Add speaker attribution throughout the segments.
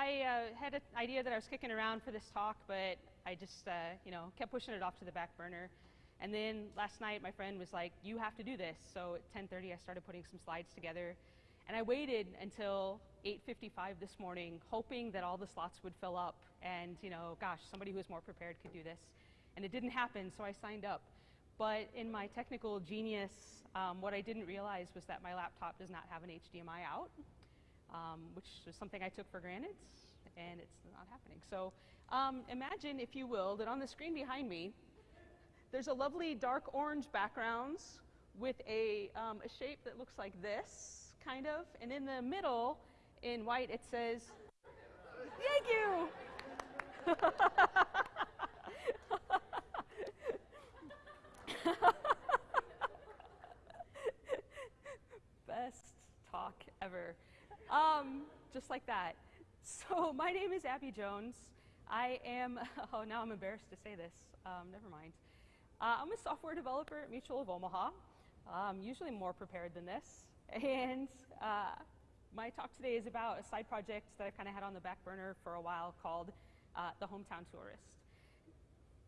Speaker 1: I uh, had an idea that I was kicking around for this talk, but I just, uh, you know, kept pushing it off to the back burner. And then last night, my friend was like, "You have to do this." So at 10:30, I started putting some slides together, and I waited until 8:55 this morning, hoping that all the slots would fill up, and you know, gosh, somebody who was more prepared could do this. And it didn't happen, so I signed up. But in my technical genius, um, what I didn't realize was that my laptop does not have an HDMI out, um, which was something I took for granted, and it's not happening. So um, imagine, if you will, that on the screen behind me, there's a lovely dark orange background with a, um, a shape that looks like this, kind of, and in the middle, in white, it says, thank you! Best talk ever. Um, just like that. My name is Abby Jones. I am, oh, now I'm embarrassed to say this. Um, never mind. Uh, I'm a software developer at Mutual of Omaha. I'm usually more prepared than this. And uh, my talk today is about a side project that I've kind of had on the back burner for a while called uh, The Hometown Tourist.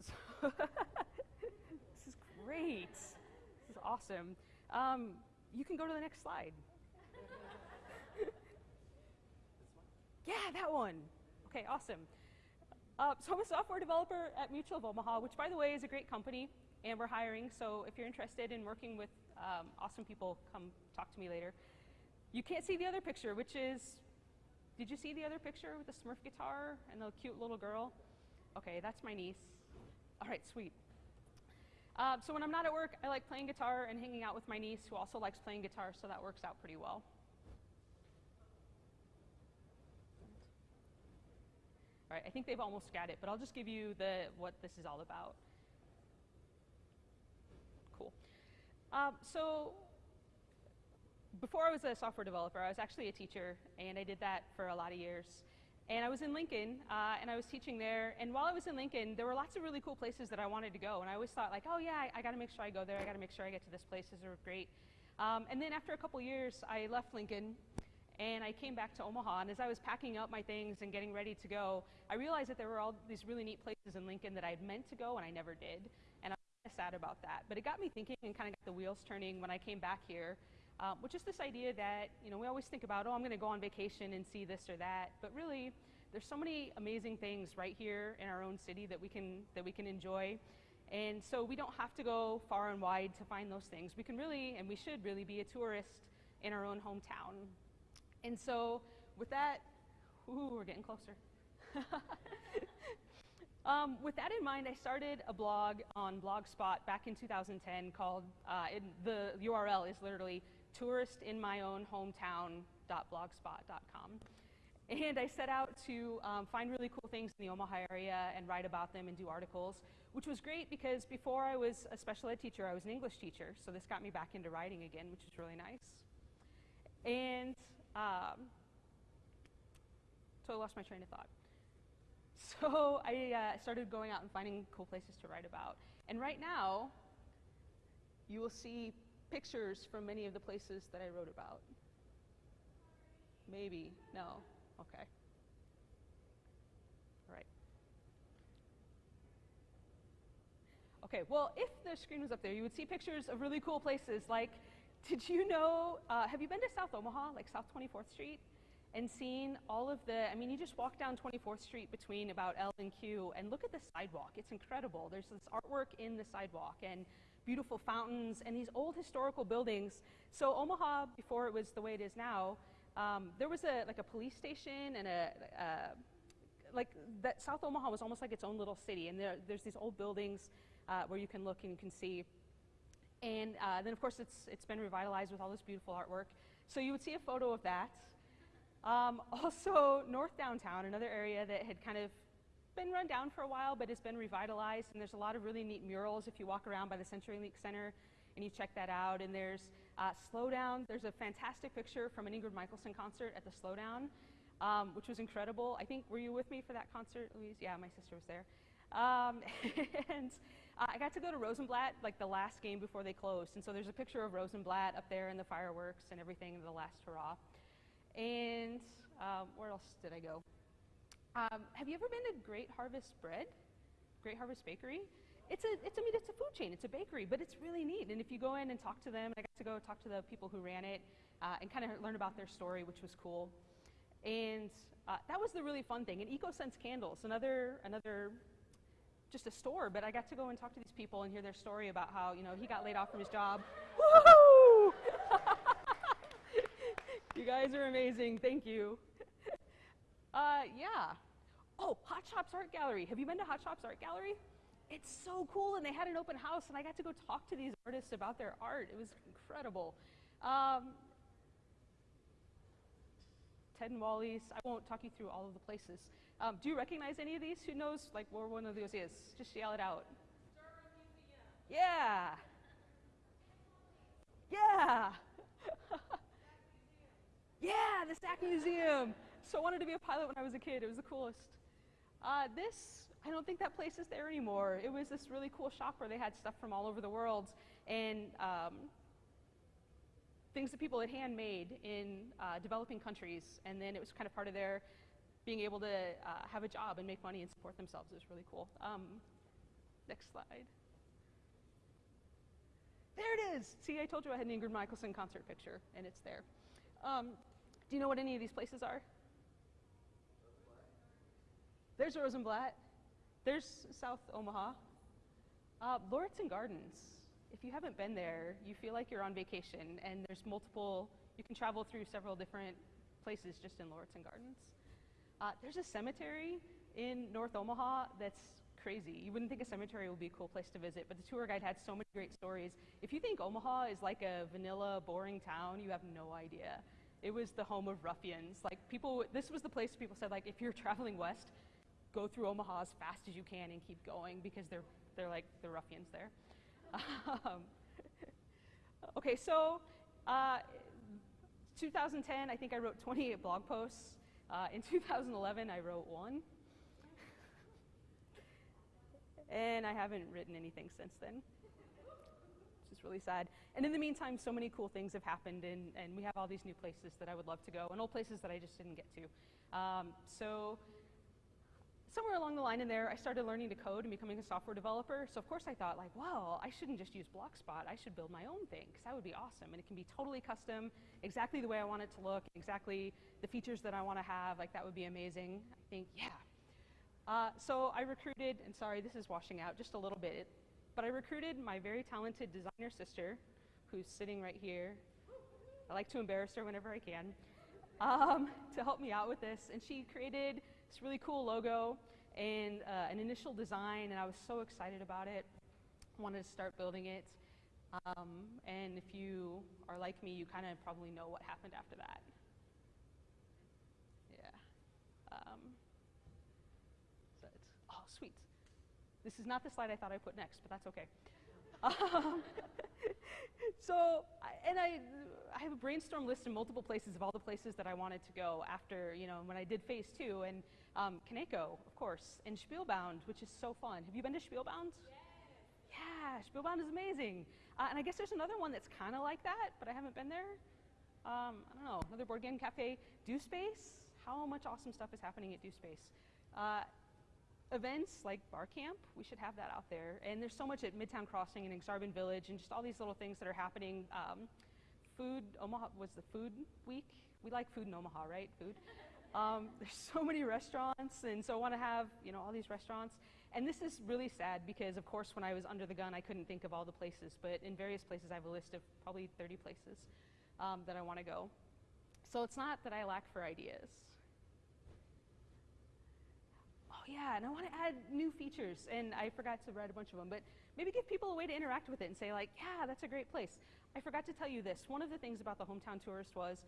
Speaker 1: So this is great. This is awesome. Um, you can go to the next slide. Yeah, that one. Okay, awesome. Uh, so I'm a software developer at Mutual of Omaha, which by the way is a great company, and we're hiring. So if you're interested in working with um, awesome people, come talk to me later. You can't see the other picture, which is, did you see the other picture with the Smurf guitar and the cute little girl? Okay, that's my niece. All right, sweet. Uh, so when I'm not at work, I like playing guitar and hanging out with my niece, who also likes playing guitar, so that works out pretty well. I think they've almost got it, but I'll just give you the, what this is all about. Cool. Um, so before I was a software developer, I was actually a teacher, and I did that for a lot of years. And I was in Lincoln, uh, and I was teaching there. And while I was in Lincoln, there were lots of really cool places that I wanted to go. And I always thought, like, oh yeah, I, I got to make sure I go there. I got to make sure I get to this place. These are great. Um, and then after a couple years, I left Lincoln, and I came back to Omaha. And as I was packing up my things and getting ready to go, I realized that there were all these really neat places in Lincoln that I had meant to go and I never did. And I was sad about that. But it got me thinking and kind of got the wheels turning when I came back here um, which is this idea that you know we always think about, oh, I'm going to go on vacation and see this or that, but really, there's so many amazing things right here in our own city that we can that we can enjoy. And so we don't have to go far and wide to find those things. We can really, and we should really, be a tourist in our own hometown. And so with that, ooh, we're getting closer. Um, with that in mind, I started a blog on Blogspot back in 2010 called, uh, it, the URL is literally touristinmyownhometown.blogspot.com. And I set out to um, find really cool things in the Omaha area and write about them and do articles, which was great because before I was a special ed teacher, I was an English teacher. So this got me back into writing again, which is really nice. And um, so I lost my train of thought. So I uh, started going out and finding cool places to write about. And right now, you will see pictures from many of the places that I wrote about. Maybe. No. Okay. All right. Okay, well, if the screen was up there, you would see pictures of really cool places like, did you know, uh, have you been to South Omaha, like South 24th Street? and seen all of the, I mean, you just walk down 24th Street between about L and Q and look at the sidewalk. It's incredible. There's this artwork in the sidewalk and beautiful fountains and these old historical buildings. So Omaha, before it was the way it is now, um, there was a, like a police station and a, uh, like that South Omaha was almost like its own little city. And there, there's these old buildings uh, where you can look and you can see. And uh, then of course it's, it's been revitalized with all this beautiful artwork. So you would see a photo of that. Um, also, North Downtown, another area that had kind of been run down for a while, but has been revitalized, and there's a lot of really neat murals if you walk around by the CenturyLink Center and you check that out. And there's uh, Slowdown. There's a fantastic picture from an Ingrid Michaelson concert at the Slowdown, um, which was incredible. I think, were you with me for that concert, Louise? Yeah, my sister was there. Um, and uh, I got to go to Rosenblatt, like the last game before they closed. And so there's a picture of Rosenblatt up there and the fireworks and everything, the last hurrah. And um, where else did I go? Um, have you ever been to Great Harvest Bread? Great Harvest Bakery? It's a, it's, I mean, it's a food chain, it's a bakery, but it's really neat. And if you go in and talk to them, I got to go talk to the people who ran it uh, and kind of learn about their story, which was cool. And uh, that was the really fun thing. And EcoSense Candles, another, another, just a store, but I got to go and talk to these people and hear their story about how, you know, he got laid off from his job. Woohoo! you guys are amazing. Thank you. Uh, yeah. Oh, Hot Shops Art Gallery. Have you been to Hot Shops Art Gallery? It's so cool, and they had an open house, and I got to go talk to these artists about their art. It was incredible. Um, Ted and Wally's. I won't talk you through all of the places. Um, do you recognize any of these? Who knows like where one of those is? Just yell it out. Yeah. Yeah. yeah, the SAC Museum. So I wanted to be a pilot when I was a kid. It was the coolest. Uh, this, I don't think that place is there anymore. It was this really cool shop where they had stuff from all over the world and um, things that people had handmade in uh, developing countries. And then it was kind of part of their being able to uh, have a job and make money and support themselves. is really cool. Um, next slide. There it is. See, I told you I had an Ingrid Michaelson concert picture, and it's there. Um, do you know what any of these places are? There's Rosenblatt. There's South Omaha. Uh, Lauritzen Gardens. If you haven't been there, you feel like you're on vacation, and there's multiple, you can travel through several different places just in Lauritzen Gardens. Uh, there's a cemetery in North Omaha that's crazy. You wouldn't think a cemetery would be a cool place to visit, but the tour guide had so many great stories. If you think Omaha is like a vanilla, boring town, you have no idea. It was the home of ruffians. Like people, this was the place people said like, if you're traveling west, go through Omaha as fast as you can and keep going because they're, they're like the ruffians there. Um, okay, so uh, 2010, I think I wrote 28 blog posts. Uh, in 2011, I wrote one. and I haven't written anything since then, which is really sad. And in the meantime, so many cool things have happened, and, and we have all these new places that I would love to go, and old places that I just didn't get to. Um, so somewhere along the line in there, I started learning to code and becoming a software developer. So of course I thought like, well, I shouldn't just use Blogspot. I should build my own thing because that would be awesome. And it can be totally custom, exactly the way I want it to look, exactly the features that I want to have. Like that would be amazing. I think, yeah. Uh, so I recruited, and sorry, this is washing out just a little bit, but I recruited my very talented designer sister, who's sitting right here. I like to embarrass her whenever I can, um, to help me out with this. And she created this really cool logo and uh, an initial design, and I was so excited about it. Wanted to start building it. Um, and if you are like me, you kind of probably know what happened after that. Yeah. Um, so oh, sweet. This is not the slide I thought I put next, but that's okay. Um, so, and I, I have a brainstorm list in multiple places of all the places that I wanted to go after, you know, when I did phase two. And um, Kaneko, of course, and Spielbound, which is so fun. Have you been to Spielbound? Yes. Yeah, Spielbound is amazing. Uh, and I guess there's another one that's kind of like that, but I haven't been there. Um, I don't know, another board game cafe. Do Space, how much awesome stuff is happening at Do Space. Uh, events like Bar Camp, we should have that out there. And there's so much at Midtown Crossing and Aksarben Village and just all these little things that are happening. Um, food, Omaha was the food week. We like food in Omaha, right? Food. Um, there's so many restaurants, and so I want to have you know all these restaurants. And this is really sad because, of course, when I was under the gun, I couldn't think of all the places. But in various places, I have a list of probably 30 places um, that I want to go. So it's not that I lack for ideas. Oh yeah, and I want to add new features, and I forgot to write a bunch of them. But maybe give people a way to interact with it and say like, yeah, that's a great place. I forgot to tell you this. One of the things about the hometown tourist was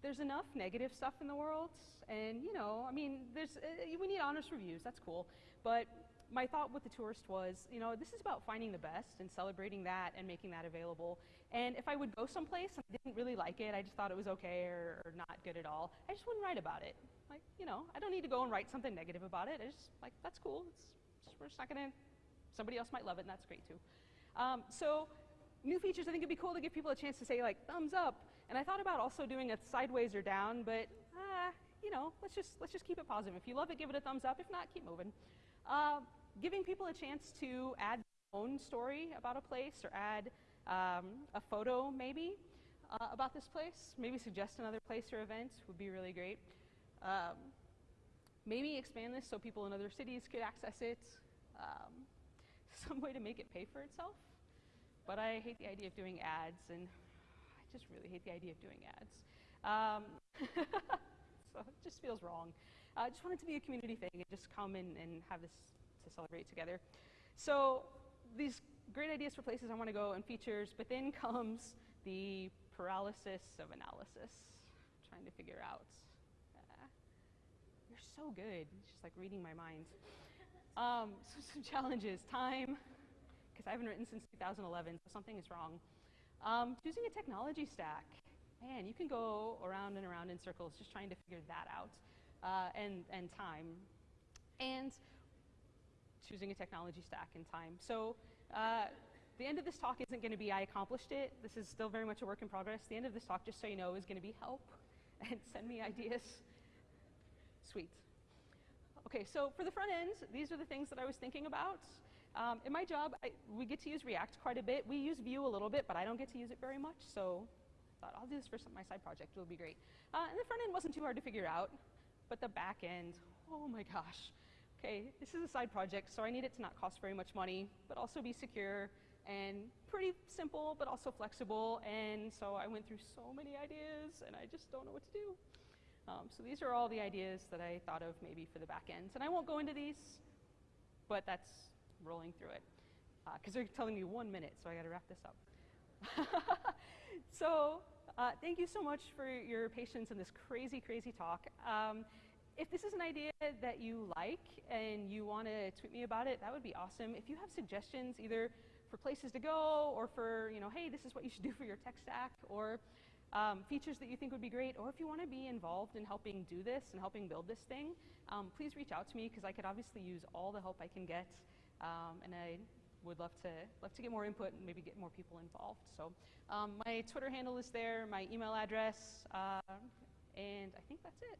Speaker 1: there's enough negative stuff in the world, and you know, I mean, there's uh, we need honest reviews. That's cool, but my thought with the tourist was, you know, this is about finding the best and celebrating that and making that available. And if I would go someplace and I didn't really like it, I just thought it was okay or, or not good at all, I just wouldn't write about it. Like, you know, I don't need to go and write something negative about it. I just like that's cool. It's we're just not gonna. Somebody else might love it, and that's great too. Um, so new features, I think it'd be cool to give people a chance to say like thumbs up and I thought about also doing a sideways or down, but uh, you know, let's just let's just keep it positive. If you love it, give it a thumbs up. If not, keep moving. Uh, giving people a chance to add their own story about a place or add um, a photo maybe uh, about this place. Maybe suggest another place or event would be really great. Um, maybe expand this so people in other cities could access it. Um, some way to make it pay for itself. But I hate the idea of doing ads, and I just really hate the idea of doing ads. Um, so it just feels wrong. I uh, just wanted to be a community thing and just come and, and have this to celebrate together. So these great ideas for places I want to go and features, but then comes the paralysis of analysis, trying to figure out. Uh, you're so good. It's just like reading my mind. Um, so some challenges. Time, because I haven't written since 2011, so something is wrong. Um, choosing a technology stack. Man, you can go around and around in circles just trying to figure that out. Uh, and, and time. And choosing a technology stack and time. So uh, the end of this talk isn't going to be I accomplished it. This is still very much a work in progress. The end of this talk, just so you know, is going to be help and send me ideas. Sweet. Okay, so for the front end, these are the things that I was thinking about. Um, in my job, I, we get to use React quite a bit. We use Vue a little bit, but I don't get to use it very much, so I thought I'll do this for some, my side project. It'll be great. Uh, and the front end wasn't too hard to figure out, but the back end, oh my gosh. Okay, this is a side project, so I need it to not cost very much money, but also be secure and pretty simple, but also flexible. And so I went through so many ideas, and I just don't know what to do. Um, so these are all the ideas that I thought of maybe for the back ends. And I won't go into these, but that's rolling through it. Because uh, they're telling me one minute, so I got to wrap this up. so uh, thank you so much for your patience in this crazy, crazy talk. Um, if this is an idea that you like and you want to tweet me about it, that would be awesome. If you have suggestions, either for places to go or for, you know, hey, this is what you should do for your tech stack or um, features that you think would be great, or if you want to be involved in helping do this and helping build this thing, um, please reach out to me because I could obviously use all the help I can get, um, and I would love to love to get more input and maybe get more people involved. So um, my Twitter handle is there, my email address, uh, and I think that's it.